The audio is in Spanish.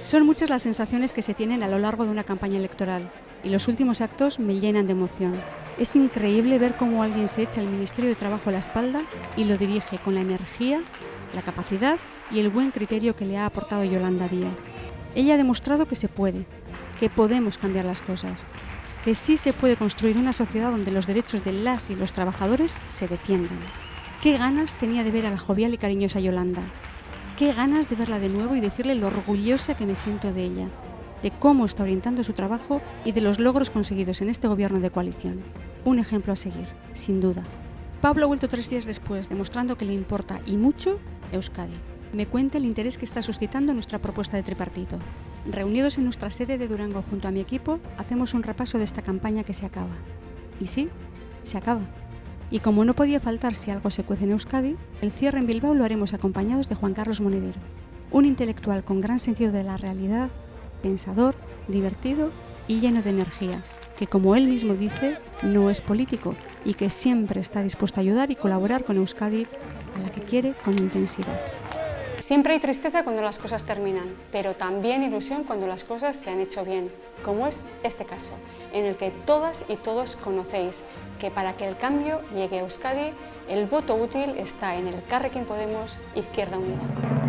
Son muchas las sensaciones que se tienen a lo largo de una campaña electoral y los últimos actos me llenan de emoción. Es increíble ver cómo alguien se echa el Ministerio de Trabajo a la espalda y lo dirige con la energía, la capacidad y el buen criterio que le ha aportado Yolanda Díaz. Ella ha demostrado que se puede, que podemos cambiar las cosas, que sí se puede construir una sociedad donde los derechos de las y los trabajadores se defiendan. Qué ganas tenía de ver a la jovial y cariñosa Yolanda. Qué ganas de verla de nuevo y decirle lo orgullosa que me siento de ella, de cómo está orientando su trabajo y de los logros conseguidos en este gobierno de coalición. Un ejemplo a seguir, sin duda. Pablo ha vuelto tres días después, demostrando que le importa y mucho Euskadi. Me cuenta el interés que está suscitando nuestra propuesta de tripartito. Reunidos en nuestra sede de Durango junto a mi equipo, hacemos un repaso de esta campaña que se acaba. Y sí, se acaba. Y como no podía faltar si algo se cuece en Euskadi, el cierre en Bilbao lo haremos acompañados de Juan Carlos Monedero, un intelectual con gran sentido de la realidad, pensador, divertido y lleno de energía, que como él mismo dice, no es político y que siempre está dispuesto a ayudar y colaborar con Euskadi, a la que quiere con intensidad. Siempre hay tristeza cuando las cosas terminan, pero también ilusión cuando las cosas se han hecho bien, como es este caso, en el que todas y todos conocéis que para que el cambio llegue a Euskadi, el voto útil está en el Carrequín Podemos Izquierda Unida.